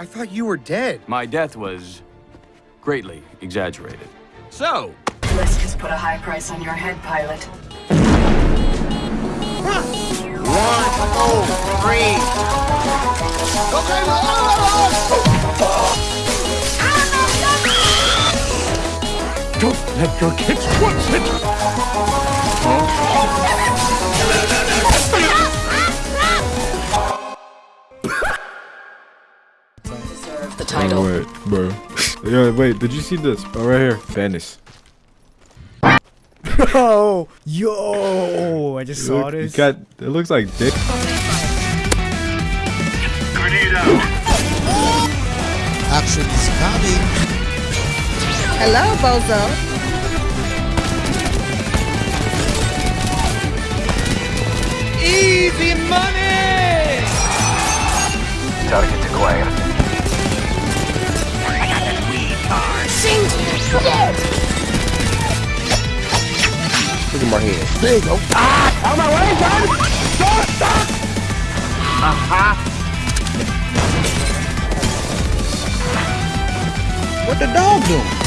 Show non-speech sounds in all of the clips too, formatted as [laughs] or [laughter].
I thought you were dead. My death was greatly exaggerated. So, Lisk has put a high price on your head, pilot. One, two, three. don't let your kids watch it! Title. wait, bro. [laughs] yeah, wait, did you see this? Oh, right here. Venice. [laughs] Oh, yo! I just saw Look, this. It, got, it looks like dick. Action is coming. Hello, Bozo. Easy money! Target acquired. My hand. There you go. Ah! My way! Stop! Stop! Uh-huh. What the dog doing?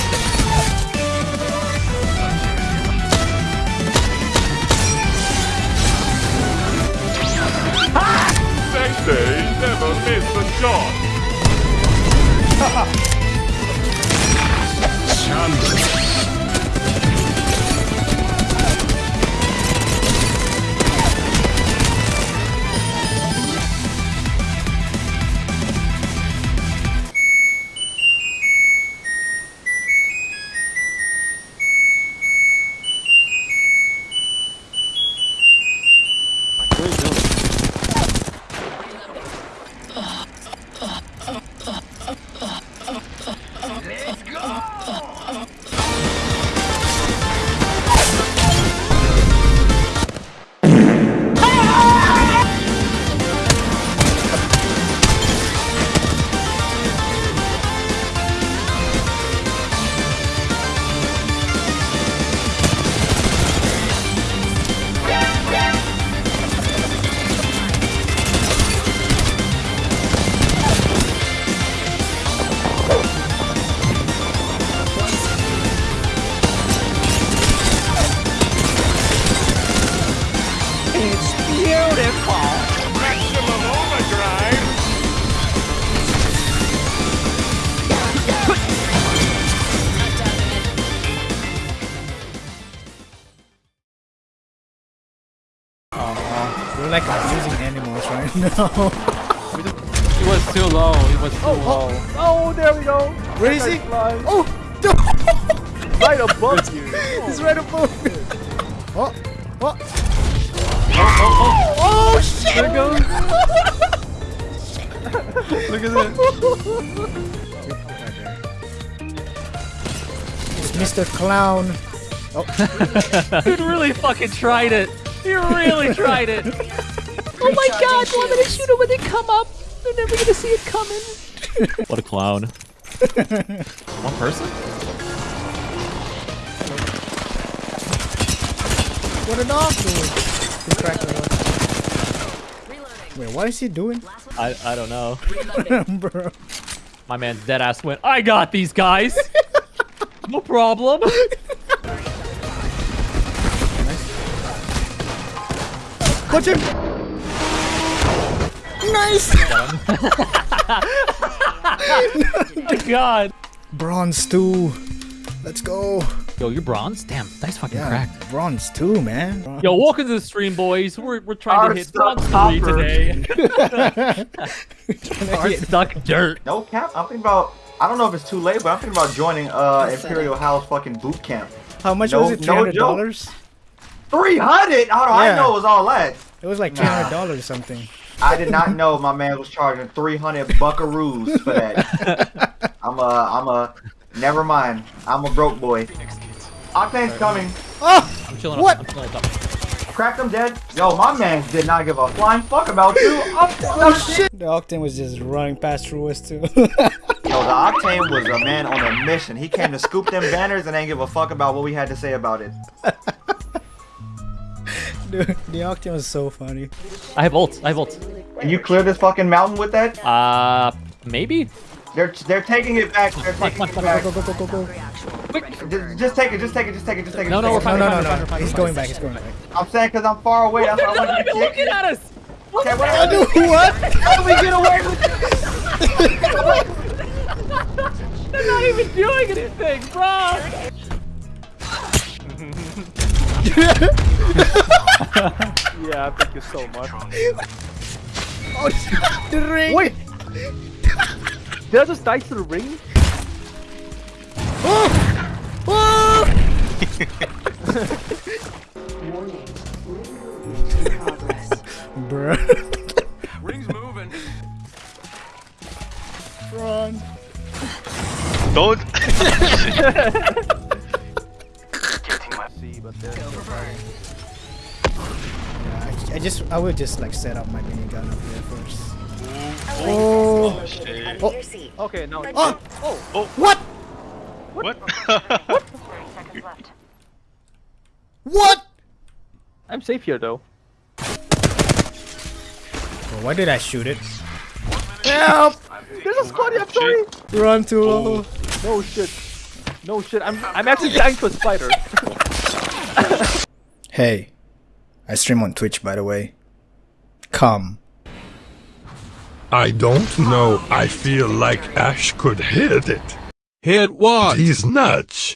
Abusing animals right [laughs] now. It was too low. It was too oh, oh, low. oh, there we go. Where is he? Oh, [laughs] Right above you. he's right above me. Oh, oh. Oh, oh shit! There it goes. [laughs] Look at that. Mr. Clown. Dude really fucking tried it. He really tried it. Oh my god, want me to shoot him when they come up? They're never gonna see it coming. [laughs] what a clown. [laughs] One person? What a dog doing? He cracked. Wait, what is he doing? I I don't know. [laughs] Bro. My man's dead ass went. I got these guys. no problem. Punch him! Nice! oh [laughs] my god. Bronze 2. Let's go. Yo, you're bronze? Damn, nice fucking Yeah, crack. bronze 2, man. Yo, welcome to the stream, boys. We're, we're trying Our to hit stuck bronze 3 copper. today. [laughs] [laughs] Our stuck dirt. No cap. I'm thinking about. I don't know if it's too late, but I'm thinking about joining uh Imperial House fucking boot camp. How much No- was it? no $300? Three hundred? How do I know it was all that? It was like Nah. $300 or something. I did not know my man was charging 300 buckaroos for that. [laughs] I'm a, I'm a, never mind. I'm a broke boy. Octane's coming. Oh! I'm chilling What? up. I'm chilling up. Cracked him dead. Yo, my man did not give a flying fuck about you. I'm, [laughs] Oh shit! The Octane was just running past through us too. [laughs] Yo, the Octane was a man on a mission. He came to scoop them banners and ain't give a fuck about what we had to say about it. Dude, the Octane was so funny. I have ult. I have ult. Can you clear this fucking mountain with that? Uh, Maybe? They're they're taking it back. They're Come on, taking come it back. Go, go, go, go, go, go. Just, just take it. Just take it. Just take it. Just take it. No, no, we're fine. No, no, fine, no, no. He's going back. He's going back. I'm saying because I'm far away. That's why I want you to Looking at us! Okay, what I do? What? How do we get away with [laughs] They're not even doing anything, bro! Yeah, thank you so much. Oh, [laughs] the ring. Wait! Did I just die to the ring? Oh! Oh! [laughs] Bruh. Ring's moving. Run. Don't. [laughs] See, but there's I, I just, I would just like set up my minigun up here first. Oh. oh. oh shit. Oh. Okay, now. Ah. Oh. Oh. What? What? What? what? [laughs] I'm safe here though. Oh, why did I shoot it? Help! There's a squad here, I'm sorry! Run too oh. low. No shit. No shit, I'm I'm actually dying to a spider. [laughs] [laughs] Hey, I stream on Twitch by the way. Come. I don't know. I feel like Ash could hit it. Hit what? He's nuts.